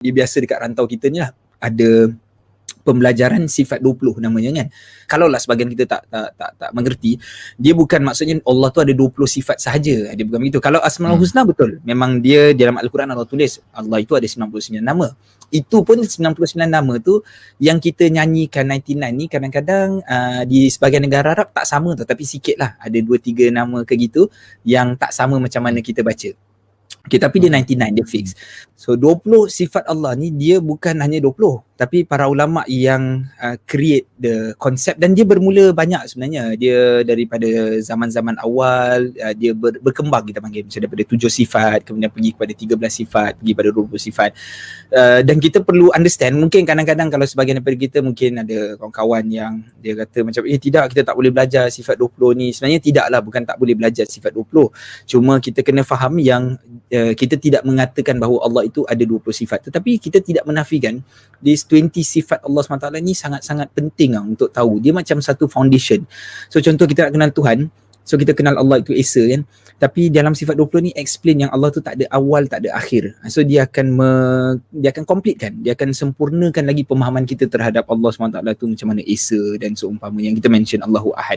dia biasa dekat rantau kita ni lah ada pembelajaran sifat 20 namanya kan. Kalau lah sebagian kita tak tak tak tak mengerti, dia bukan maksudnya Allah tu ada 20 sifat sahaja. Dia bukan begitu. Kalau Asmaul hmm. Husna betul. Memang dia dalam Al-Quran Allah tulis Allah itu ada 99 nama. Itu pun 99 nama tu yang kita nyanyikan 99 ni kadang-kadang uh, di sebagian negara Arab tak sama tu tapi sikit lah ada 2 3 nama ke gitu yang tak sama macam mana kita baca. Okay, tapi dia 99, dia fix. So 20 sifat Allah ni dia bukan hanya 20 tapi para ulama yang uh, create the concept dan dia bermula banyak sebenarnya. Dia daripada zaman-zaman awal uh, dia ber, berkembang kita panggil macam daripada 7 sifat kemudian pergi kepada 13 sifat, pergi pada 20 sifat. Uh, dan kita perlu understand mungkin kadang-kadang kalau sebagian daripada kita mungkin ada kawan-kawan yang dia kata macam eh tidak kita tak boleh belajar sifat 20 ni. Sebenarnya tidaklah bukan tak boleh belajar sifat 20. Cuma kita kena faham yang uh, kita tidak mengatakan bahawa Allah itu ada 20 sifat. Tetapi kita tidak menafikan this 20 sifat Allah SWT ni sangat-sangat penting lah untuk tahu. Dia macam satu foundation. So contoh kita nak kenal Tuhan. So kita kenal Allah itu Esa kan? Tapi dalam sifat 20 ni explain yang Allah tu tak ada awal tak ada akhir. So dia akan me, dia akan completekan. Dia akan sempurnakan lagi pemahaman kita terhadap Allah SWT tu macam mana Esa dan seumpama yang kita mention Allahu Ahad